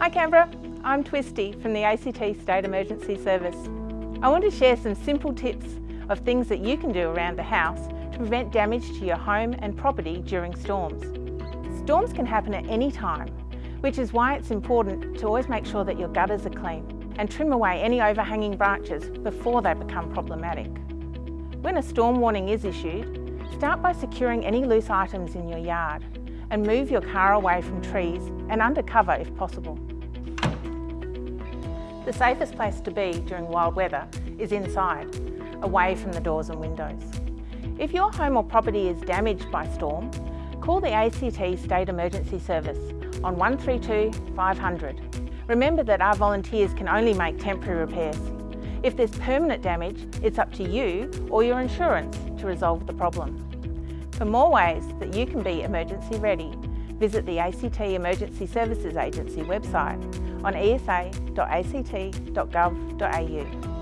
Hi Canberra, I'm Twisty from the ACT State Emergency Service. I want to share some simple tips of things that you can do around the house to prevent damage to your home and property during storms. Storms can happen at any time, which is why it's important to always make sure that your gutters are clean and trim away any overhanging branches before they become problematic. When a storm warning is issued, start by securing any loose items in your yard and move your car away from trees and under cover if possible. The safest place to be during wild weather is inside, away from the doors and windows. If your home or property is damaged by storm, call the ACT State Emergency Service on 132 500. Remember that our volunteers can only make temporary repairs. If there's permanent damage, it's up to you or your insurance to resolve the problem. For more ways that you can be emergency ready, visit the ACT Emergency Services Agency website on esa.act.gov.au.